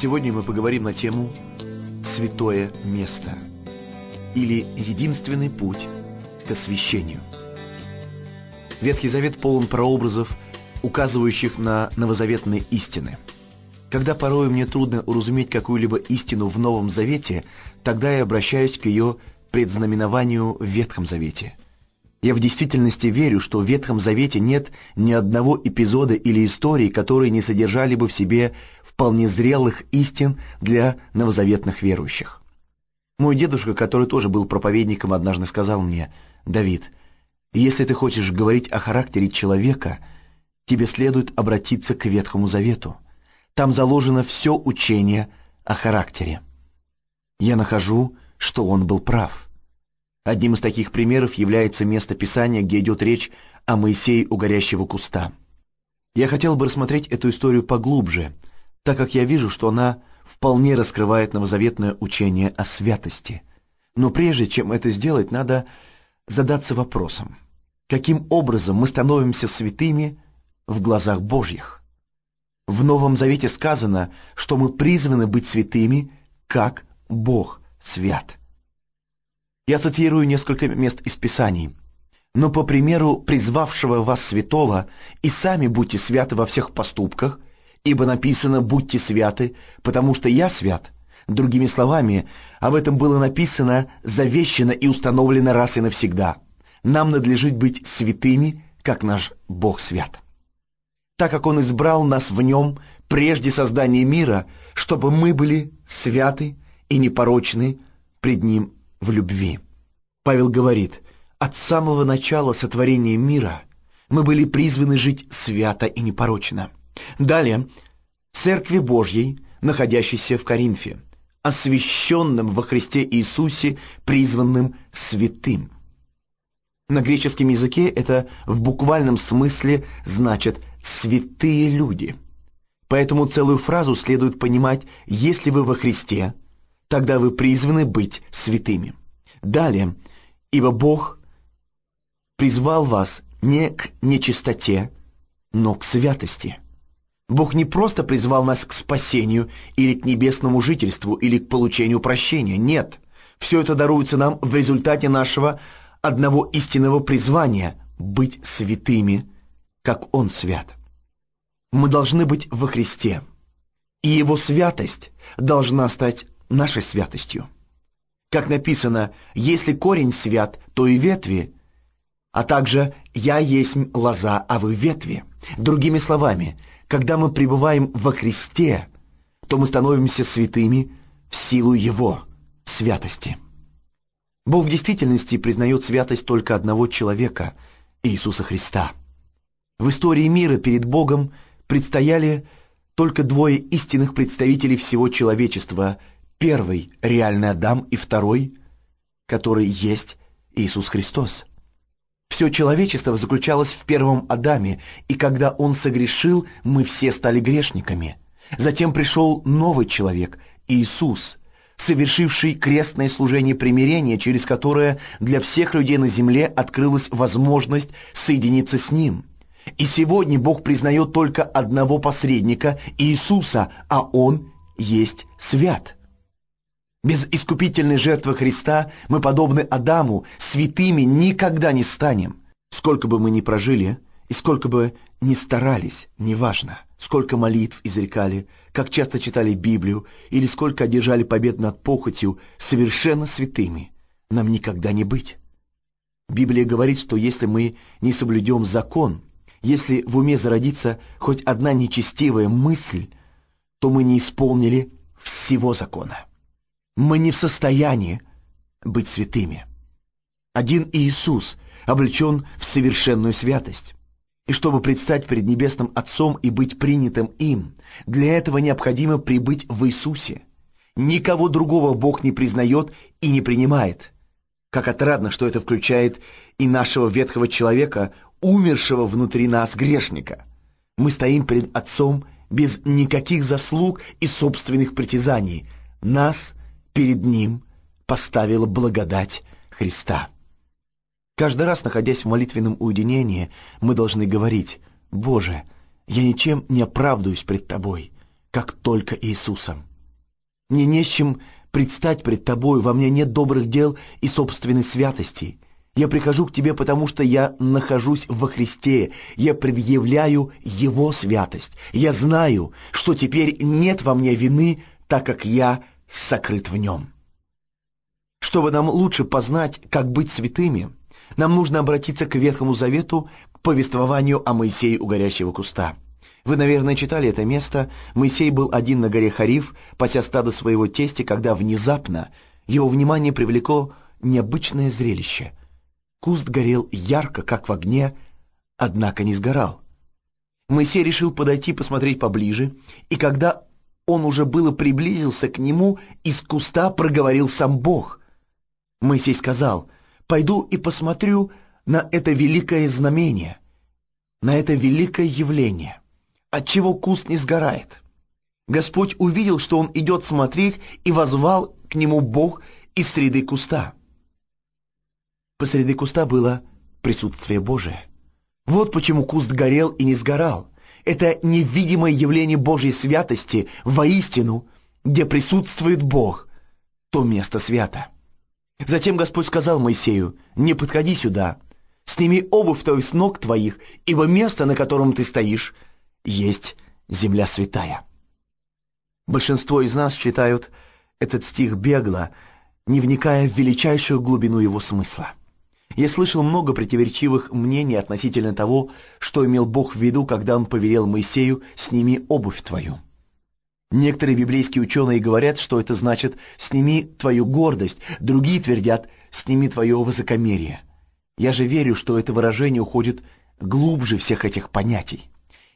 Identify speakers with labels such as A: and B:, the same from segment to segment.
A: Сегодня мы поговорим на тему «Святое место» или «Единственный путь к освящению». Ветхий Завет полон прообразов, указывающих на новозаветные истины. Когда порой мне трудно уразуметь какую-либо истину в Новом Завете, тогда я обращаюсь к ее предзнаменованию в Ветхом Завете. Я в действительности верю, что в Ветхом Завете нет ни одного эпизода или истории, которые не содержали бы в себе вполне зрелых истин для новозаветных верующих. Мой дедушка, который тоже был проповедником, однажды сказал мне, «Давид, если ты хочешь говорить о характере человека, тебе следует обратиться к Ветхому Завету. Там заложено все учение о характере». Я нахожу, что он был прав. Одним из таких примеров является место Писания, где идет речь о Моисее у горящего куста. Я хотел бы рассмотреть эту историю поглубже, так как я вижу, что она вполне раскрывает новозаветное учение о святости. Но прежде чем это сделать, надо задаться вопросом, каким образом мы становимся святыми в глазах Божьих? В Новом Завете сказано, что мы призваны быть святыми, как Бог свят. Я цитирую несколько мест из Писаний. «Но по примеру призвавшего вас святого, и сами будьте святы во всех поступках, ибо написано «будьте святы, потому что я свят». Другими словами, об этом было написано, завещено и установлено раз и навсегда. Нам надлежит быть святыми, как наш Бог свят. Так как Он избрал нас в Нем прежде создания мира, чтобы мы были святы и непорочны пред Ним в любви. Павел говорит, от самого начала сотворения мира мы были призваны жить свято и непорочно. Далее, Церкви Божьей, находящейся в Коринфе, освященным во Христе Иисусе, призванным святым. На греческом языке это в буквальном смысле значит «святые люди». Поэтому целую фразу следует понимать «если вы во Христе», тогда вы призваны быть святыми. Далее, ибо Бог призвал вас не к нечистоте, но к святости. Бог не просто призвал нас к спасению или к небесному жительству или к получению прощения. Нет, все это даруется нам в результате нашего одного истинного призвания – быть святыми, как Он свят. Мы должны быть во Христе, и Его святость должна стать нашей святостью. Как написано, если корень свят, то и ветви, а также «я есть лоза, а вы ветви». Другими словами, когда мы пребываем во Христе, то мы становимся святыми в силу Его святости. Бог в действительности признает святость только одного человека – Иисуса Христа. В истории мира перед Богом предстояли только двое истинных представителей всего человечества Первый – реальный Адам, и второй, который есть Иисус Христос. Все человечество заключалось в первом Адаме, и когда он согрешил, мы все стали грешниками. Затем пришел новый человек, Иисус, совершивший крестное служение примирения, через которое для всех людей на земле открылась возможность соединиться с Ним. И сегодня Бог признает только одного посредника, Иисуса, а Он есть свят. Без искупительной жертвы Христа мы, подобны Адаму, святыми никогда не станем. Сколько бы мы ни прожили, и сколько бы ни старались, неважно, сколько молитв изрекали, как часто читали Библию, или сколько одержали побед над похотью, совершенно святыми нам никогда не быть. Библия говорит, что если мы не соблюдем закон, если в уме зародится хоть одна нечестивая мысль, то мы не исполнили всего закона мы не в состоянии быть святыми. Один Иисус облечен в совершенную святость. И чтобы предстать перед Небесным Отцом и быть принятым им, для этого необходимо прибыть в Иисусе. Никого другого Бог не признает и не принимает. Как отрадно, что это включает и нашего ветхого человека, умершего внутри нас грешника. Мы стоим перед Отцом без никаких заслуг и собственных притязаний. Нас перед Ним поставила благодать Христа. Каждый раз, находясь в молитвенном уединении, мы должны говорить, «Боже, я ничем не оправдываюсь пред Тобой, как только Иисусом. Мне не с чем предстать пред тобой, во мне нет добрых дел и собственной святости. Я прихожу к тебе, потому что я нахожусь во Христе, я предъявляю Его святость. Я знаю, что теперь нет во мне вины, так как я сокрыт в Нем. Чтобы нам лучше познать, как быть святыми, нам нужно обратиться к Ветхому Завету, к повествованию о Моисее у горящего куста. Вы, наверное, читали это место. Моисей был один на горе Хариф, пася стадо своего тестя, когда внезапно его внимание привлекло необычное зрелище. Куст горел ярко, как в огне, однако не сгорал. Моисей решил подойти посмотреть поближе, и когда он уже было приблизился к нему, из куста проговорил сам Бог. Моисей сказал, «Пойду и посмотрю на это великое знамение, на это великое явление, отчего куст не сгорает». Господь увидел, что он идет смотреть, и возвал к нему Бог из среды куста. Посреди куста было присутствие Божие. Вот почему куст горел и не сгорал. Это невидимое явление Божьей святости воистину, где присутствует Бог, то место свято. Затем Господь сказал Моисею, «Не подходи сюда, сними обувь твою с ног твоих, ибо место, на котором ты стоишь, есть земля святая». Большинство из нас читают этот стих бегло, не вникая в величайшую глубину его смысла. Я слышал много противоречивых мнений относительно того, что имел Бог в виду, когда Он повелел Моисею «сними обувь твою». Некоторые библейские ученые говорят, что это значит «сними твою гордость», другие твердят «сними твое высокомерие». Я же верю, что это выражение уходит глубже всех этих понятий.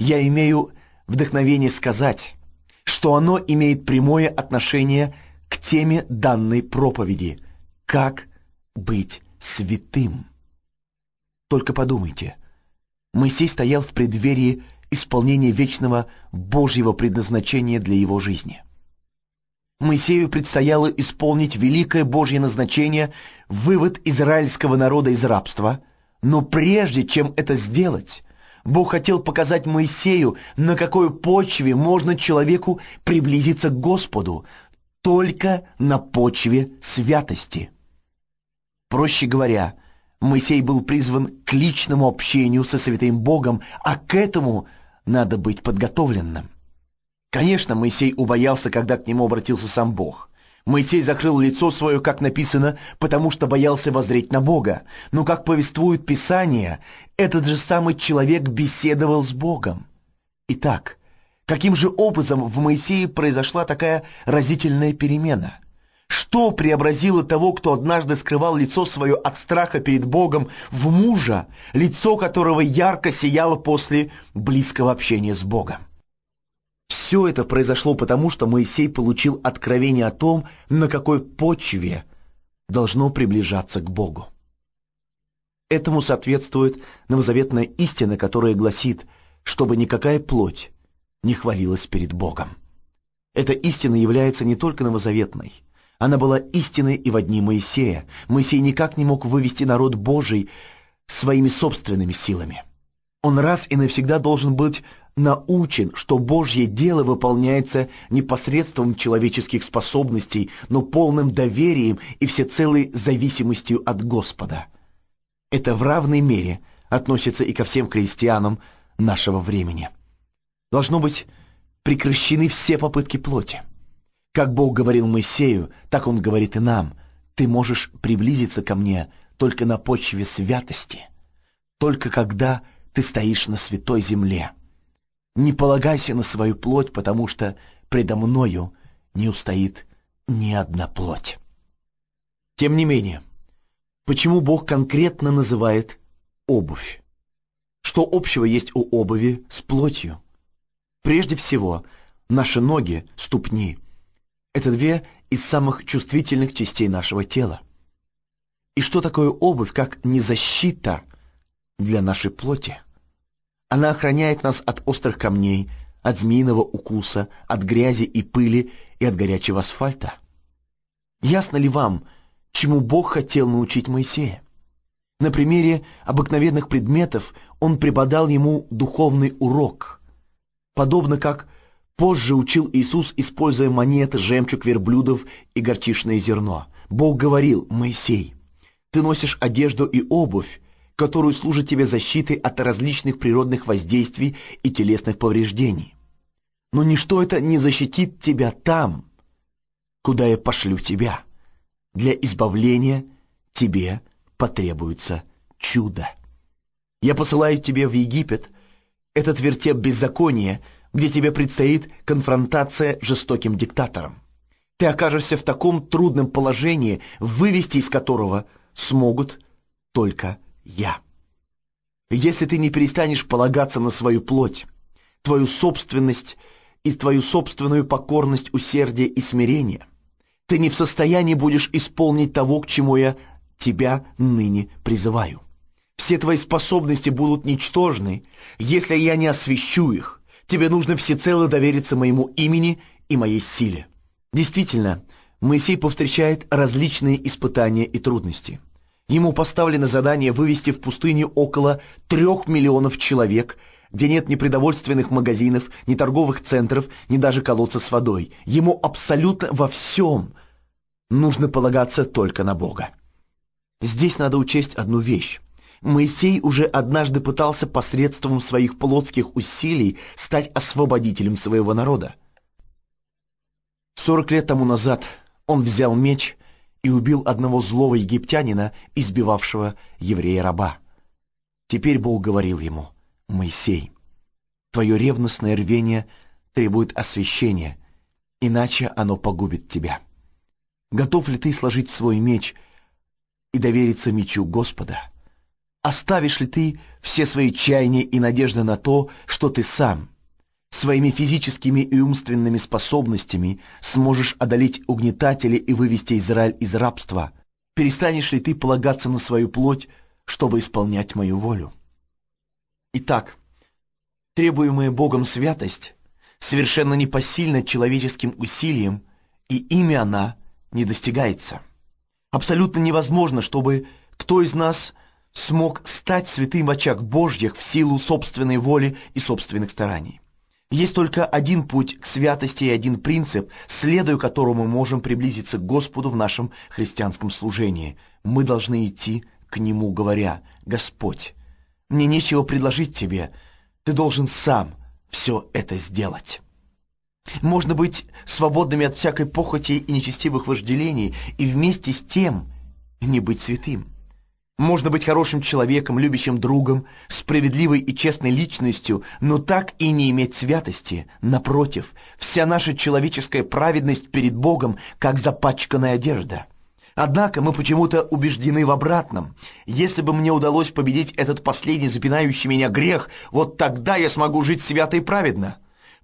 A: Я имею вдохновение сказать, что оно имеет прямое отношение к теме данной проповеди «Как быть святым». Только подумайте, Моисей стоял в преддверии исполнение вечного Божьего предназначения для его жизни. Моисею предстояло исполнить великое Божье назначение, вывод израильского народа из рабства, но прежде чем это сделать, Бог хотел показать Моисею, на какой почве можно человеку приблизиться к Господу, только на почве святости. Проще говоря, Моисей был призван к личному общению со святым Богом, а к этому надо быть подготовленным. Конечно, Моисей убоялся, когда к нему обратился сам Бог. Моисей закрыл лицо свое, как написано, потому что боялся воззреть на Бога. Но, как повествует Писание, этот же самый человек беседовал с Богом. Итак, каким же образом в Моисее произошла такая разительная перемена – что преобразило того, кто однажды скрывал лицо свое от страха перед Богом, в мужа, лицо которого ярко сияло после близкого общения с Богом? Все это произошло потому, что Моисей получил откровение о том, на какой почве должно приближаться к Богу. Этому соответствует новозаветная истина, которая гласит, чтобы никакая плоть не хвалилась перед Богом. Эта истина является не только новозаветной – она была истинной и в дни Моисея. Моисей никак не мог вывести народ Божий своими собственными силами. Он раз и навсегда должен быть научен, что Божье дело выполняется не посредством человеческих способностей, но полным доверием и всецелой зависимостью от Господа. Это в равной мере относится и ко всем христианам нашего времени. Должно быть прекращены все попытки плоти. Как Бог говорил Моисею, так Он говорит и нам. Ты можешь приблизиться ко мне только на почве святости, только когда ты стоишь на святой земле. Не полагайся на свою плоть, потому что предо мною не устоит ни одна плоть. Тем не менее, почему Бог конкретно называет обувь? Что общего есть у обуви с плотью? Прежде всего, наши ноги, ступни — это две из самых чувствительных частей нашего тела. И что такое обувь, как не защита для нашей плоти? Она охраняет нас от острых камней, от змеиного укуса, от грязи и пыли и от горячего асфальта. Ясно ли вам, чему Бог хотел научить Моисея? На примере обыкновенных предметов он преподал ему духовный урок, подобно как Позже учил Иисус, используя монеты, жемчуг верблюдов и горчичное зерно. Бог говорил, Моисей, ты носишь одежду и обувь, которую служат тебе защитой от различных природных воздействий и телесных повреждений. Но ничто это не защитит тебя там, куда я пошлю тебя. Для избавления тебе потребуется чудо. Я посылаю тебя в Египет, этот вертеп беззакония, где тебе предстоит конфронтация с жестоким диктатором. Ты окажешься в таком трудном положении, вывести из которого смогут только я. Если ты не перестанешь полагаться на свою плоть, твою собственность и твою собственную покорность, усердие и смирение, ты не в состоянии будешь исполнить того, к чему я тебя ныне призываю. Все твои способности будут ничтожны, если я не освящу их. Тебе нужно всецело довериться моему имени и моей силе. Действительно, Моисей повстречает различные испытания и трудности. Ему поставлено задание вывести в пустыню около трех миллионов человек, где нет ни продовольственных магазинов, ни торговых центров, ни даже колодца с водой. Ему абсолютно во всем нужно полагаться только на Бога. Здесь надо учесть одну вещь. Моисей уже однажды пытался посредством своих плотских усилий стать освободителем своего народа. Сорок лет тому назад он взял меч и убил одного злого египтянина, избивавшего еврея-раба. Теперь Бог говорил ему, «Моисей, твое ревностное рвение требует освящения, иначе оно погубит тебя. Готов ли ты сложить свой меч и довериться мечу Господа?» Оставишь ли ты все свои чаяния и надежды на то, что ты сам, своими физическими и умственными способностями сможешь одолеть угнетателей и вывести Израиль из рабства? Перестанешь ли ты полагаться на свою плоть, чтобы исполнять мою волю? Итак, требуемая Богом святость совершенно непосильна человеческим усилием, и ими она не достигается. Абсолютно невозможно, чтобы кто из нас смог стать святым в очах Божьих в силу собственной воли и собственных стараний. Есть только один путь к святости и один принцип, следуя которому мы можем приблизиться к Господу в нашем христианском служении. Мы должны идти к Нему, говоря, «Господь, мне нечего предложить Тебе, Ты должен сам все это сделать». Можно быть свободными от всякой похоти и нечестивых вожделений и вместе с тем не быть святым. Можно быть хорошим человеком, любящим другом, справедливой и честной личностью, но так и не иметь святости. Напротив, вся наша человеческая праведность перед Богом, как запачканная одежда. Однако мы почему-то убеждены в обратном. Если бы мне удалось победить этот последний запинающий меня грех, вот тогда я смогу жить свято и праведно.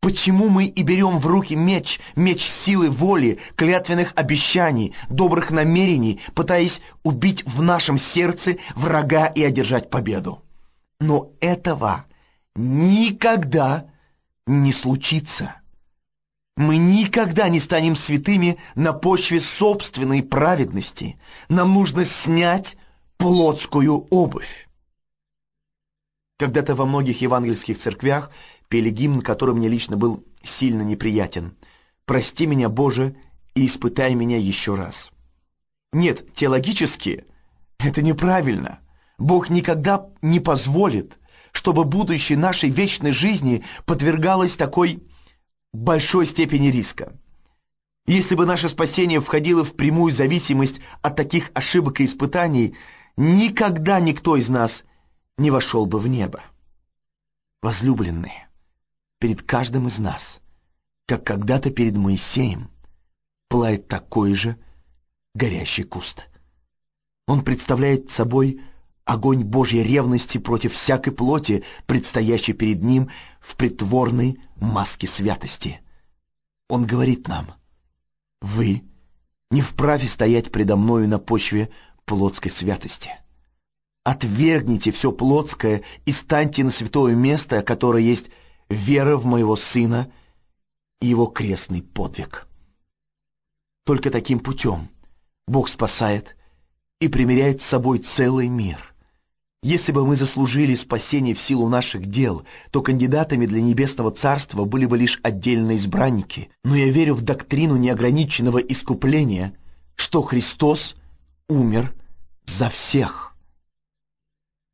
A: Почему мы и берем в руки меч, меч силы воли, клятвенных обещаний, добрых намерений, пытаясь убить в нашем сердце врага и одержать победу? Но этого никогда не случится. Мы никогда не станем святыми на почве собственной праведности. Нам нужно снять плотскую обувь. Когда-то во многих евангельских церквях пели гимн, который мне лично был сильно неприятен. «Прости меня, Боже, и испытай меня еще раз». Нет, теологически это неправильно. Бог никогда не позволит, чтобы будущее нашей вечной жизни подвергалось такой большой степени риска. Если бы наше спасение входило в прямую зависимость от таких ошибок и испытаний, никогда никто из нас не вошел бы в небо. Возлюбленные, перед каждым из нас, как когда-то перед Моисеем, пылает такой же горящий куст. Он представляет собой огонь Божьей ревности против всякой плоти, предстоящей перед ним в притворной маске святости. Он говорит нам, «Вы не вправе стоять предо мною на почве плотской святости». Отвергните все плотское и станьте на святое место, которое есть вера в моего Сына и его крестный подвиг. Только таким путем Бог спасает и примиряет с собой целый мир. Если бы мы заслужили спасение в силу наших дел, то кандидатами для небесного царства были бы лишь отдельные избранники. Но я верю в доктрину неограниченного искупления, что Христос умер за всех.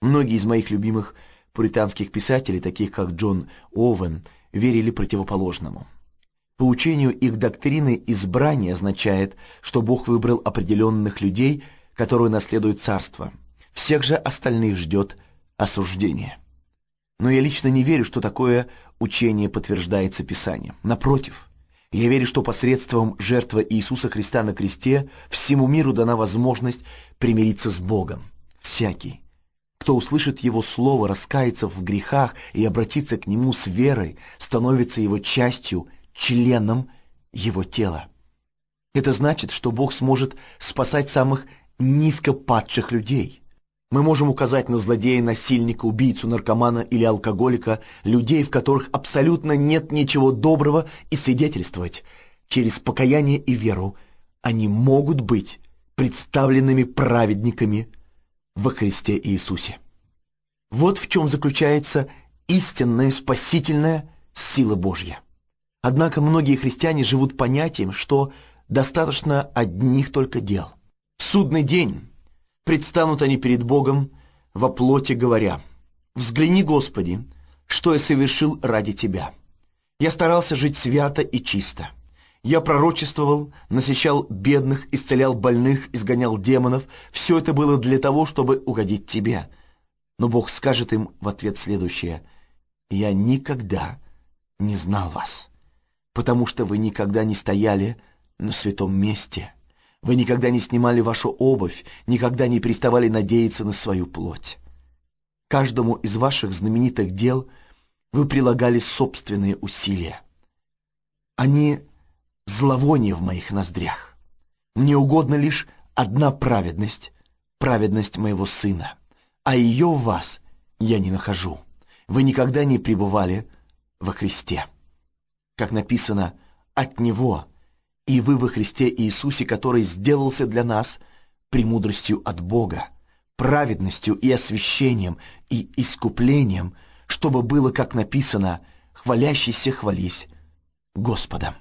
A: Многие из моих любимых пуританских писателей, таких как Джон Оуэн, верили противоположному. По учению их доктрины избрание означает, что Бог выбрал определенных людей, которые наследуют царство – всех же остальных ждет осуждение. Но я лично не верю, что такое учение подтверждается Писанием. Напротив, я верю, что посредством жертвы Иисуса Христа на кресте всему миру дана возможность примириться с Богом. Всякий, кто услышит Его Слово, раскается в грехах и обратится к Нему с верой, становится Его частью, членом Его тела. Это значит, что Бог сможет спасать самых низкопадших людей. Мы можем указать на злодея, насильника, убийцу, наркомана или алкоголика, людей, в которых абсолютно нет ничего доброго, и свидетельствовать. Через покаяние и веру они могут быть представленными праведниками во Христе Иисусе. Вот в чем заключается истинная спасительная сила Божья. Однако многие христиане живут понятием, что достаточно одних только дел. Судный день предстанут они перед Богом во плоти, говоря, «Взгляни, Господи, что я совершил ради Тебя. Я старался жить свято и чисто. Я пророчествовал, насещал бедных, исцелял больных, изгонял демонов. Все это было для того, чтобы угодить Тебе». Но Бог скажет им в ответ следующее, «Я никогда не знал вас, потому что вы никогда не стояли на святом месте». Вы никогда не снимали вашу обувь, никогда не переставали надеяться на свою плоть. Каждому из ваших знаменитых дел вы прилагали собственные усилия. Они зловоние в моих ноздрях. Мне угодно лишь одна праведность, праведность моего сына, а ее в вас я не нахожу. Вы никогда не пребывали во Христе. Как написано, от Него и вы во Христе Иисусе, который сделался для нас премудростью от Бога, праведностью и освящением и искуплением, чтобы было, как написано, хвалящийся хвались Господом.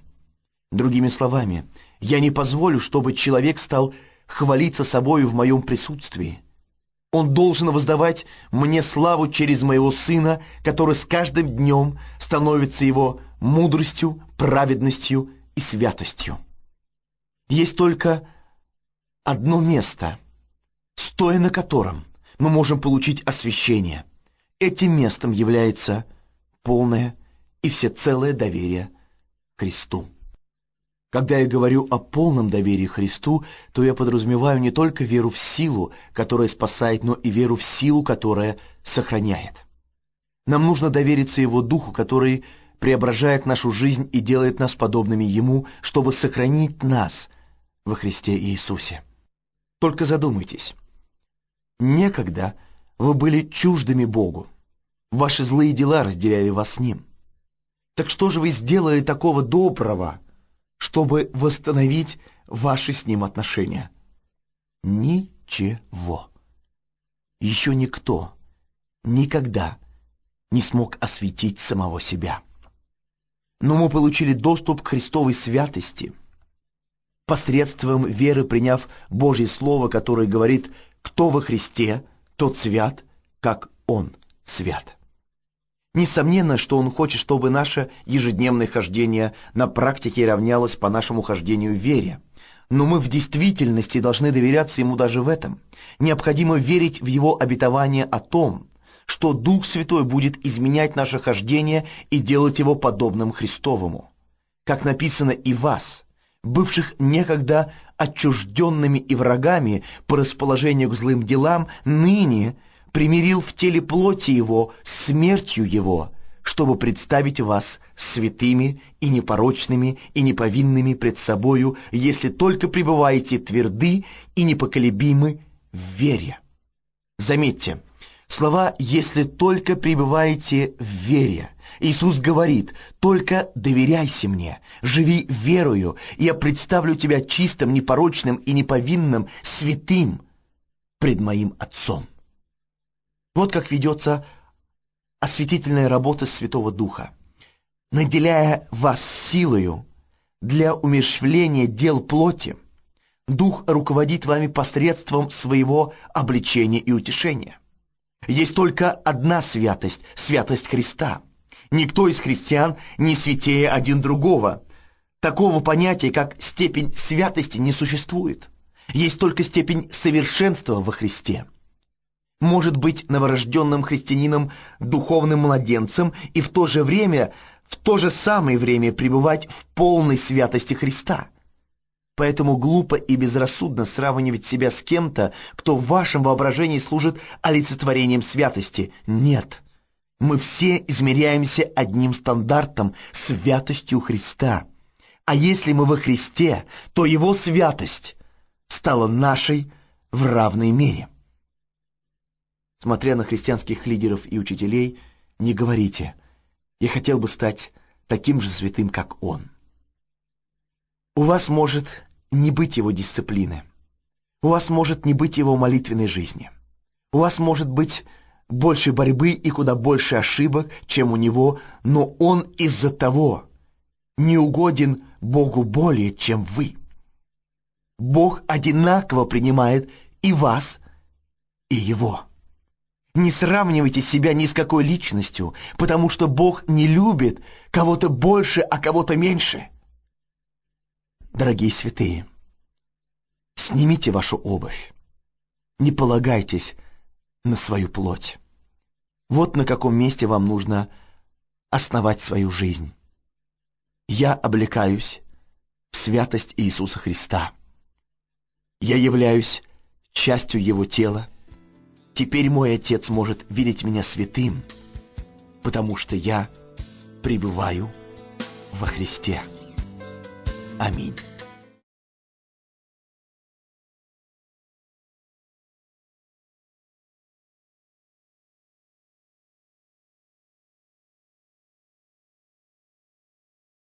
A: Другими словами, я не позволю, чтобы человек стал хвалиться собою в моем присутствии. Он должен воздавать мне славу через моего Сына, который с каждым днем становится его мудростью, праведностью и святостью. Есть только одно место, стоя на котором мы можем получить освящение. Этим местом является полное и всецелое доверие Христу. Когда я говорю о полном доверии Христу, то я подразумеваю не только веру в силу, которая спасает, но и веру в силу, которая сохраняет. Нам нужно довериться Его Духу, который преображает нашу жизнь и делает нас подобными Ему, чтобы сохранить нас во Христе Иисусе. Только задумайтесь. Некогда вы были чуждыми Богу. Ваши злые дела разделяли вас с Ним. Так что же вы сделали такого доброго, чтобы восстановить ваши с Ним отношения? Ничего. Еще никто никогда не смог осветить самого себя но мы получили доступ к Христовой святости посредством веры, приняв Божье Слово, которое говорит, кто во Христе, тот свят, как Он свят. Несомненно, что Он хочет, чтобы наше ежедневное хождение на практике равнялось по нашему хождению в вере. Но мы в действительности должны доверяться Ему даже в этом. Необходимо верить в Его обетование о том, что Дух Святой будет изменять наше хождение и делать его подобным Христовому. Как написано и вас, бывших некогда отчужденными и врагами по расположению к злым делам, ныне примирил в теле плоти его смертью его, чтобы представить вас святыми и непорочными и неповинными пред собою, если только пребываете тверды и непоколебимы в вере. Заметьте, Слова «если только пребываете в вере». Иисус говорит, только доверяйся мне, живи верою, и я представлю тебя чистым, непорочным и неповинным, святым пред моим Отцом. Вот как ведется осветительная работа Святого Духа. Наделяя вас силою для умерщвления дел плоти, Дух руководит вами посредством своего обличения и утешения. Есть только одна святость – святость Христа. Никто из христиан не святее один другого. Такого понятия, как степень святости, не существует. Есть только степень совершенства во Христе. Может быть новорожденным христианином духовным младенцем и в то же время, в то же самое время пребывать в полной святости Христа. Поэтому глупо и безрассудно сравнивать себя с кем-то, кто в вашем воображении служит олицетворением святости. Нет. Мы все измеряемся одним стандартом – святостью Христа. А если мы во Христе, то Его святость стала нашей в равной мере. Смотря на христианских лидеров и учителей, не говорите «я хотел бы стать таким же святым, как он». У вас может не быть его дисциплины. У вас может не быть его молитвенной жизни. У вас может быть больше борьбы и куда больше ошибок, чем у него, но он из-за того не угоден Богу более, чем вы. Бог одинаково принимает и вас, и его. Не сравнивайте себя ни с какой личностью, потому что Бог не любит кого-то больше, а кого-то меньше. Дорогие святые, снимите вашу обувь. Не полагайтесь на свою плоть. Вот на каком месте вам нужно основать свою жизнь. Я облекаюсь в святость Иисуса Христа. Я являюсь частью Его тела. Теперь мой Отец может видеть меня святым, потому что я пребываю во Христе. Аминь.